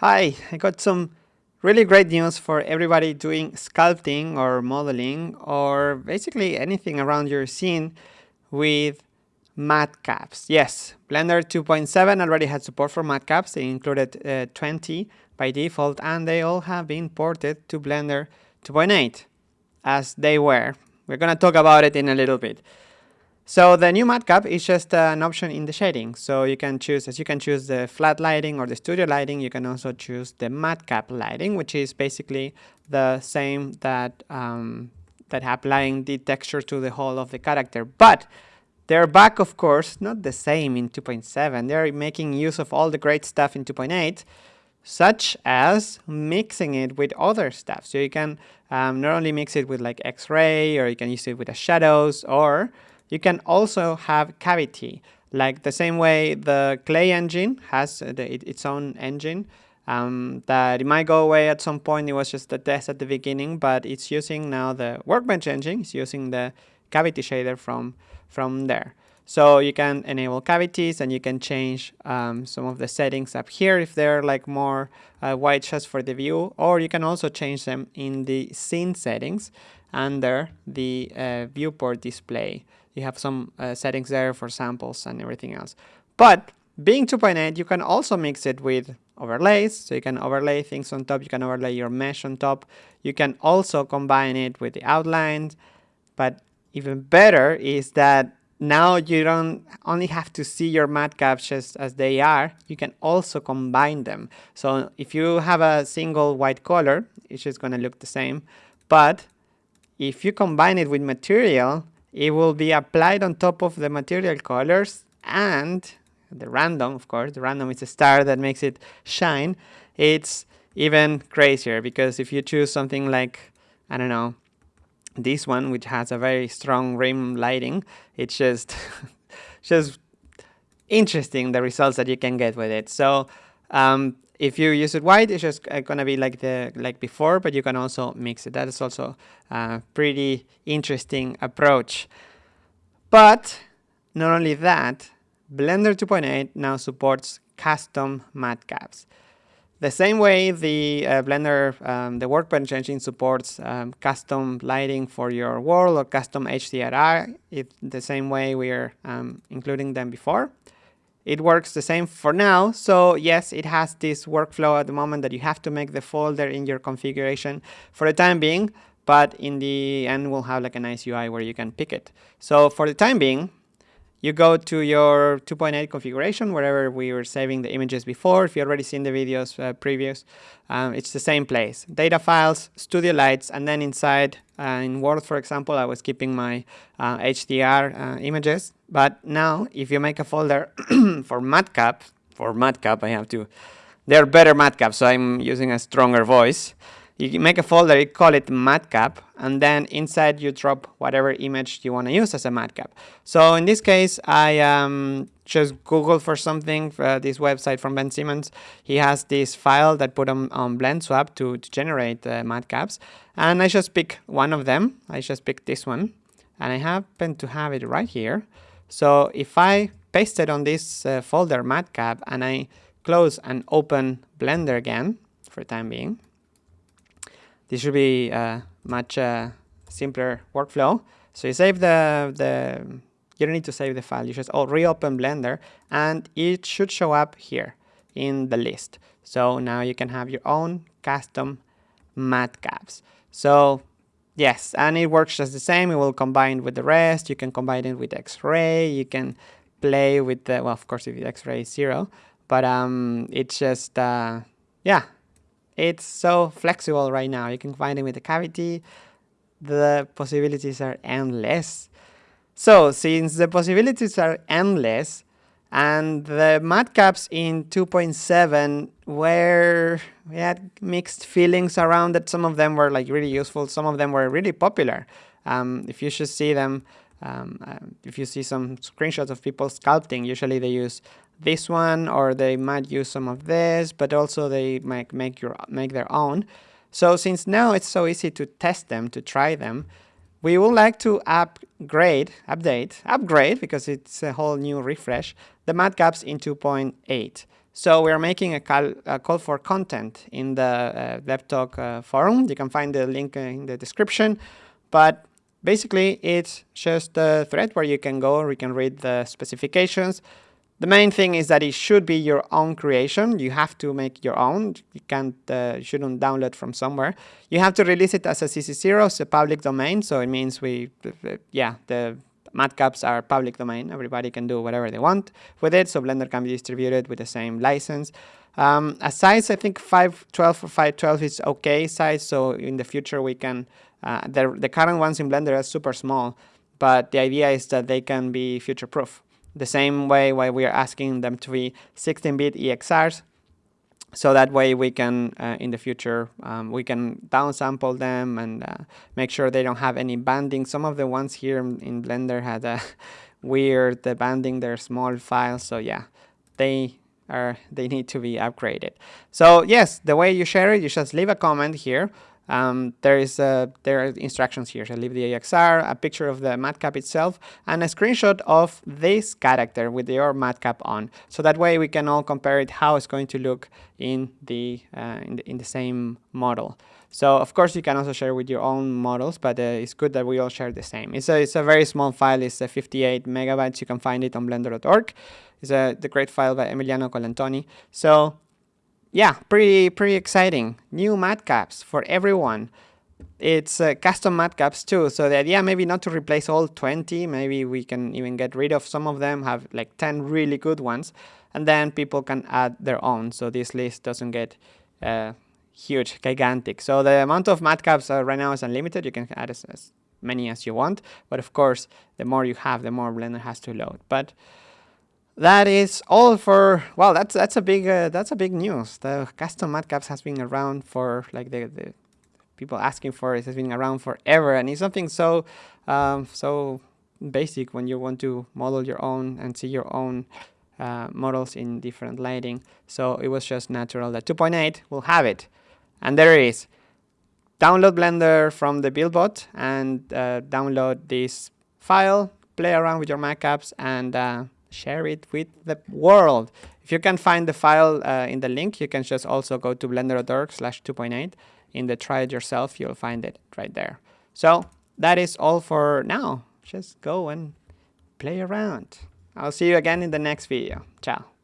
Hi, I got some really great news for everybody doing sculpting or modeling or basically anything around your scene with matcaps. Yes, Blender 2.7 already had support for matcaps. They included uh, 20 by default and they all have been ported to Blender 2.8 as they were. We're going to talk about it in a little bit. So the new matcap is just uh, an option in the shading. So you can choose, as you can choose the flat lighting or the studio lighting, you can also choose the matcap lighting, which is basically the same that um, that applying the texture to the whole of the character. But they're back, of course, not the same in 2.7. They're making use of all the great stuff in 2.8, such as mixing it with other stuff. So you can um, not only mix it with like X-ray, or you can use it with the shadows, or you can also have cavity, like the same way the clay engine has the, its own engine. Um, that it might go away at some point. It was just a test at the beginning, but it's using now the Workbench engine. It's using the cavity shader from from there. So you can enable cavities and you can change um, some of the settings up here if they're like more uh, white just for the view, or you can also change them in the scene settings under the uh, viewport display. You have some uh, settings there for samples and everything else. But being 2.8, you can also mix it with overlays. So you can overlay things on top. You can overlay your mesh on top. You can also combine it with the outlines. But even better is that now you don't only have to see your matcaps just as they are, you can also combine them. So if you have a single white color, it's just going to look the same. But if you combine it with material, it will be applied on top of the material colors and the random, of course, the random is a star that makes it shine. It's even crazier because if you choose something like, I don't know, this one, which has a very strong rim lighting, it's just, just interesting the results that you can get with it. So um, if you use it white, it's just uh, gonna be like the like before, but you can also mix it. That is also a pretty interesting approach. But not only that, Blender 2.8 now supports custom matcaps. The same way the uh, Blender, um, the Workbench engine supports um, custom lighting for your world or custom HDRI, it's the same way we're um, including them before. It works the same for now. So yes, it has this workflow at the moment that you have to make the folder in your configuration for the time being, but in the end we'll have like a nice UI where you can pick it. So for the time being, you go to your 2.8 configuration, wherever we were saving the images before. If you already seen the videos uh, previous, um, it's the same place. Data files, studio lights, and then inside uh, in world, for example, I was keeping my uh, HDR uh, images. But now, if you make a folder for matcap, for matcap, I have to, they're better matcaps, so I'm using a stronger voice you make a folder, you call it matcap, and then inside you drop whatever image you want to use as a matcap. So in this case, I um, just Google for something, uh, this website from Ben Simmons. He has this file that put on, on BlendSwap to, to generate uh, matcaps. And I just pick one of them. I just pick this one. And I happen to have it right here. So if I paste it on this uh, folder matcap and I close and open Blender again for time being, this should be a much uh, simpler workflow. So you save the, the, you don't need to save the file. You just oh, reopen Blender and it should show up here in the list. So now you can have your own custom matcaps. So yes, and it works just the same. It will combine with the rest. You can combine it with X-ray. You can play with the, well, of course, if X-ray is zero, but um, it's just, uh, yeah, it's so flexible right now. You can find it with a cavity. The possibilities are endless. So since the possibilities are endless, and the matcaps in 2.7 were we had mixed feelings around that some of them were like really useful some of them were really popular um, if you should see them um, uh, if you see some screenshots of people sculpting usually they use this one or they might use some of this but also they might make your make their own so since now it's so easy to test them to try them we would like to upgrade update upgrade because it's a whole new refresh the matcaps in 2.8 So we're making a call, a call for content in the uh, DevTalk uh, forum. You can find the link in the description. But basically, it's just a thread where you can go, you can read the specifications. The main thing is that it should be your own creation. You have to make your own. You can't, uh, shouldn't download from somewhere. You have to release it as a CC0, it's a public domain. So it means we, yeah, the matcaps are public domain. Everybody can do whatever they want with it. So Blender can be distributed with the same license. Um, a size, I think 512 or 512 is okay size. So in the future we can, uh, the, the current ones in Blender are super small, but the idea is that they can be future proof the same way why we are asking them to be 16-bit EXRs. So that way we can, uh, in the future, um, we can downsample them and uh, make sure they don't have any banding. Some of the ones here in Blender had a weird the banding, they're small files. So yeah, they are they need to be upgraded. So yes, the way you share it, you just leave a comment here um, there is there are instructions here. So leave the EXR, a picture of the matcap itself, and a screenshot of this character with your matcap on. So that way we can all compare it how it's going to look in the, uh, in, the in the same model. So of course you can also share with your own models, but uh, it's good that we all share the same. It's a, it's a very small file. It's a 58 megabytes. You can find it on blender.org. It's a the great file by Emiliano Colantoni. So yeah, pretty pretty exciting. New matcaps for everyone. It's uh, custom matcaps too. So the idea maybe not to replace all 20. Maybe we can even get rid of some of them. Have like 10 really good ones, and then people can add their own. So this list doesn't get uh, huge, gigantic. So the amount of matcaps uh, right now is unlimited. You can add as, as many as you want. But of course, the more you have, the more Blender has to load. But that is all for well that's that's a big uh, that's a big news. The custom matcaps has been around for like the, the people asking for it has been around forever. And it's something so um, so basic when you want to model your own and see your own uh, models in different lighting. So it was just natural that 2.8 will have it. And there it is. Download blender from the buildbot and uh, download this file play around with your matcaps and uh, share it with the world. If you can find the file uh, in the link, you can just also go to blender.org slash 2.8. In the try it yourself, you'll find it right there. So that is all for now. Just go and play around. I'll see you again in the next video. Ciao.